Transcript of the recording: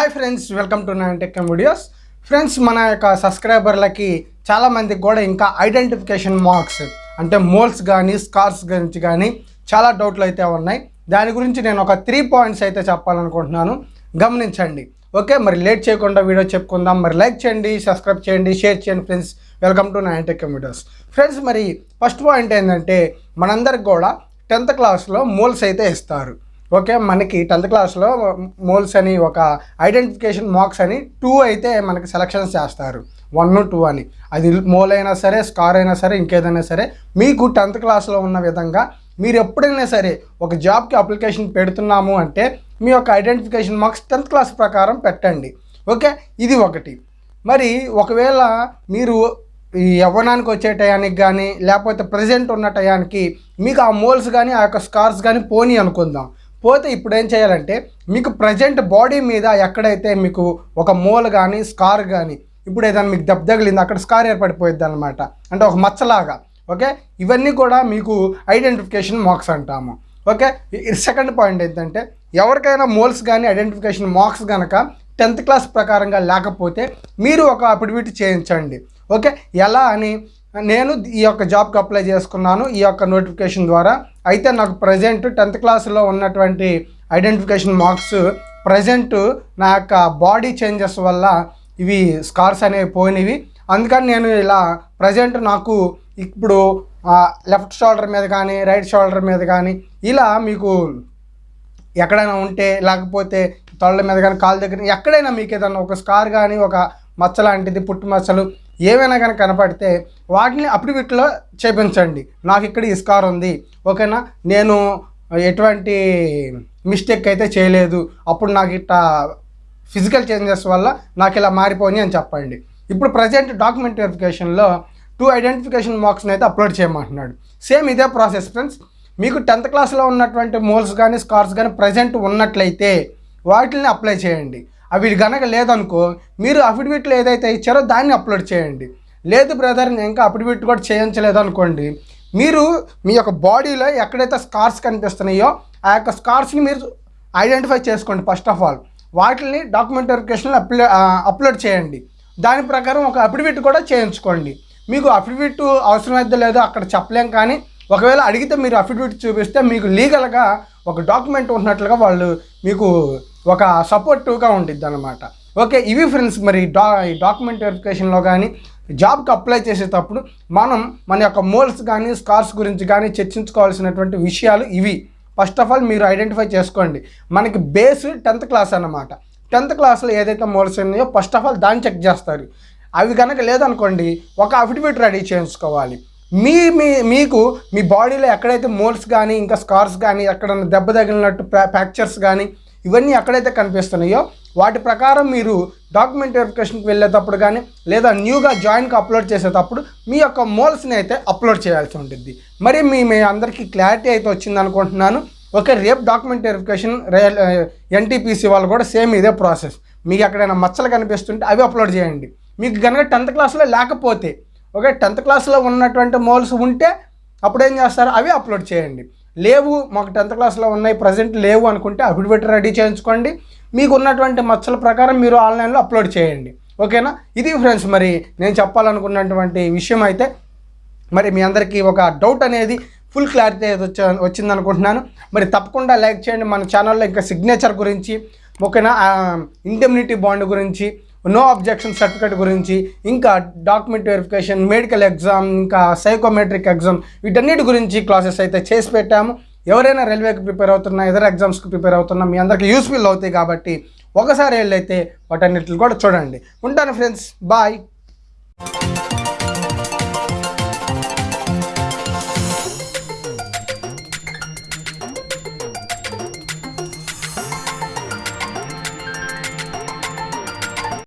Hi friends welcome to nine tech videos friends మన యొక్క సబ్స్క్రైబర్లకి చాలామందికి కూడా ఇంకా ఐడెంటిఫికేషన్ మార్క్స్ అంటే మోల్స్ కానీ స్కార్స్ గురించి కానీ చాలా డౌట్లు అయితే ఉన్నాయి. దాని గురించి నేను ఒక త్రీ పాయింట్స్ అయితే చెప్పాలనుకుంటున్నాను. గమనించండి. ఓకే మరి లేట్ చేయకుండా వీడియో చెప్పుకుందాం. మరి లైక్ చేయండి సబ్స్క్రైబ్ చేయండి షేర్ చేయండి friends welcome to nine tech videos friends మరి ఫస్ట్ పాయింట్ ఏంటంటే మనందరికి కూడా టెన్త్ క్లాస్లో మోల్స్ అయితే ఇస్తారు. ఓకే మనకి టెన్త్ క్లాస్లో మోల్స్ అని ఒక ఐడెంటిఫికేషన్ మార్క్స్ అని టూ అయితే మనకి సెలక్షన్స్ చేస్తారు. వన్ టూ అని. అది మోల్ అయినా సరే స్కార్ అయినా సరే ఇంకేదైనా సరే మీకు టెన్త్ క్లాస్లో ఉన్న విధంగా మీరు ఎప్పుడైనా సరే ఒక జాబ్కి అప్లికేషన్ పెడుతున్నాము అంటే మీ యొక్క ఐడెంటిఫికేషన్ మార్క్స్ టెన్త్ క్లాస్ ప్రకారం పెట్టండి. ఓకే ఇది ఒకటి. మరి ఒకవేళ మీరు ఈ యవ్వనానికి వచ్చే టయానికి కానీ లేకపోతే ప్రజెంట్ ఉన్న టయానికి మీకు ఆ మోల్స్ కానీ ఆ యొక్క స్కార్స్ కానీ పోనీ అనుకుందాం. పోతే ఇప్పుడు ఏం చేయాలంటే మీకు ప్రజెంట్ బాడీ మీద ఎక్కడైతే మీకు ఒక మోల్ కానీ స్కార్ కానీ ఇప్పుడు ఏదైనా మీకు దెబ్బ తగిలింది అక్కడ స్కార్ ఏర్పడిపోయింది అనమాట అంటే ఒక మచ్చలాగా ఓకే? ఇవన్నీ కూడా మీకు ఐడెంటిఫికేషన్ మార్క్స్ అంటాము. ఓకే? సెకండ్ పాయింట్ ఏంటంటే ఎవరికైనా మోల్స్ కానీ ఐడెంటిఫికేషన్ మార్క్స్ కనుక టెన్త్ క్లాస్ ప్రకారంగా లేకపోతే మీరు ఒక అఫిడవిట్ చేయించండి. ఓకే? ఎలా అని నేను ఈ యొక్క జాబ్కి అప్లై చేసుకున్నాను ఈ యొక్క నోటిఫికేషన్ ద్వారా. అయితే నాకు ప్రజెంట్ టెన్త్ క్లాస్లో ఉన్నటువంటి ఐడెంటిఫికేషన్ మార్క్స్ ప్రజెంట్ నా యొక్క బాడీ చేంజెస్ వల్ల ఇవి స్కార్స్ అనేవి పోయినవి. అందుకని నేను ఇలా ప్రజెంట్ నాకు ఇప్పుడు లెఫ్ట్ షోల్డర్ మీద కానీ రైట్ షోల్డర్ మీద కానీ ఇలా మీకు ఎక్కడైనా ఉంటే లేకపోతే తొళ్ళ మీద కానీ కాళ్ళ దగ్గర ఎక్కడైనా మీకు ఏదైనా ఒక స్కార్ కానీ ఒక మచ్చ లాంటిది పుట్టు మచ్చలు ఏవైనా కానీ కనపడితే వాటిని అప్లివిట్లో చేపించండి. నాకు ఇక్కడ ఇస్కార్ ఉంది. ఓకేనా? నేను ఎటువంటి మిస్టేక్ అయితే చేయలేదు. అప్పుడు నాకు ఇట్లా ఫిజికల్ చేంజెస్ వల్ల నాకు ఇలా మారిపోయి అని చెప్పండి. ఇప్పుడు ప్రజెంట్ డాక్యుమెంట్ వెరిఫికేషన్లో టూ ఐడెంటిఫికేషన్ మార్క్స్ని అయితే అప్లోడ్ చేయమంటున్నాడు. సేమ్ ఇదే ప్రాసెస్ ఫ్రెండ్స్ మీకు టెన్త్ క్లాస్లో ఉన్నటువంటి మోల్స్ కానీ స్కార్స్ కానీ ప్రజెంట్ ఉన్నట్లయితే వాటిని అప్లై చేయండి. అవి గనక లేదనుకో మీరు అఫిడవిట్లో ఏదైతే ఇచ్చారో దాన్ని అప్లోడ్ చేయండి. లేదు బ్రదర్ నేను ఇంకా అఫిడవిట్ కూడా చేయించలేదు అనుకోండి. మీరు మీ యొక్క బాడీలో ఎక్కడైతే స్కార్స్ కనిపిస్తున్నాయో ఆ యొక్క స్కార్స్ని మీరు ఐడెంటిఫై చేసుకోండి ఫస్ట్ ఆఫ్ ఆల్ వాటిని డాక్యుమెంట్ వెరిఫికేషన్లో అప్లో అప్లోడ్ చేయండి. దాని ప్రకారం ఒక అఫిడవిట్ కూడా చేయించుకోండి. మీకు అఫిడవిట్ అవసరమైతే లేదో అక్కడ చెప్పలేం కానీ ఒకవేళ అడిగితే మీరు అఫిడవిట్ చూపిస్తే మీకు లీగల్గా ఒక డాక్యుమెంట్ ఉన్నట్లుగా వాళ్ళు మీకు ఒక సపోర్టివ్గా ఉండిద్ది అనమాట ఓకే ఇవి ఫ్రెండ్స్ మరి డా ఈ డాక్యుమెంట్ వెరిఫికేషన్లో కానీ జాబ్కి అప్లై చేసేటప్పుడు మనం మన యొక్క మోల్స్ కానీ స్కార్స్ గురించి కానీ చర్చించుకోవాల్సినటువంటి విషయాలు ఇవి. ఫస్ట్ ఆఫ్ ఆల్ మీరు ఐడెంటిఫై చేసుకోండి. మనకి బేస్ టెన్త్ క్లాస్ అన్నమాట. టెన్త్ క్లాస్లో ఏదైతే మోల్స్ ఉన్నాయో ఫస్ట్ ఆఫ్ ఆల్ దాన్ని చెక్ చేస్తారు. అవి కనుక లేదనుకోండి ఒక అఫిడవిట్ రెడీ చేయించుకోవాలి. మీ మీ మీకు మీ బాడీలో ఎక్కడైతే మోల్స్ కానీ ఇంకా స్కార్స్ కానీ ఎక్కడన్నా దెబ్బ తగిలినట్టు ఫ్రాక్చర్స్ కానీ ఇవన్నీ ఎక్కడైతే కనిపిస్తున్నాయో వాటి ప్రకారం మీరు డాక్యుమెంట్ వెరిఫికేషన్కి వెళ్ళేటప్పుడు కానీ లేదా న్యూగా జాయిన్కి అప్లోడ్ చేసేటప్పుడు మీ యొక్క మోల్స్ని అయితే అప్లోడ్ చేయాల్సి ఉంటుంది మరి మీ మీ అందరికీ క్లారిటీ అయితే వచ్చింది అనుకుంటున్నాను ఓకే రేపు డాక్యుమెంట్ వెరిఫికేషన్ రైల్ ఎన్టీపీసీ వాళ్ళు కూడా సేమ్ ఇదే ప్రాసెస్ మీకు ఎక్కడైనా మచ్చలు కనిపిస్తుంటే అవి అప్లోడ్ చేయండి. మీకు కనుక టెన్త్ క్లాస్లో లేకపోతే ఓకే టెన్త్ క్లాస్లో ఉన్నటువంటి మోల్స్ ఉంటే అప్పుడు ఏం చేస్తారు? అవి అప్లోడ్ చేయండి. లేవు మాకు టెన్త్ క్లాస్లో ఉన్నాయి ప్రజెంట్ లేవు అనుకుంటే అఫిడవిట్ రెడీ చేయించుకోండి. మీకు ఉన్నటువంటి మచ్చల ప్రకారం మీరు ఆన్లైన్లో అప్లోడ్ చేయండి. ఓకేనా? ఇది ఫ్రెండ్స్ మరి నేను చెప్పాలనుకున్నటువంటి విషయం అయితే మరి మీ అందరికీ ఒక డౌట్ అనేది ఫుల్ క్లారిటీ వచ్చా వచ్చింది అనుకుంటున్నాను మరి తప్పకుండా లైక్ చేయండి. మన ఛానల్లో ఇంకా సిగ్నేచర్ గురించి ఓకేనా? ఇండెమ్నిటీ బాండ్ గురించి నో అబ్జెక్షన్ సర్టిఫికేట్ గురించి ఇంకా డాక్యుమెంట్ వెరిఫికేషన్ మెడికల్ ఎగ్జామ్ ఇంకా సైకోమెట్రిక్ ఎగ్జామ్ వీటన్నిటి గురించి క్లాసెస్ అయితే చేసి పెట్టాము. ఎవరైనా రైల్వేకి ప్రిపేర్ అవుతున్నా ఇతర ఎగ్జామ్స్కి ప్రిపేర్ అవుతున్నా మీ అందరికీ యూస్ఫుల్ అవుతాయి కాబట్టి ఒకసారి వెళ్ళైతే వాటన్నిటిని కూడా చూడండి. ఉంటాను ఫ్రెండ్స్ బాయ్.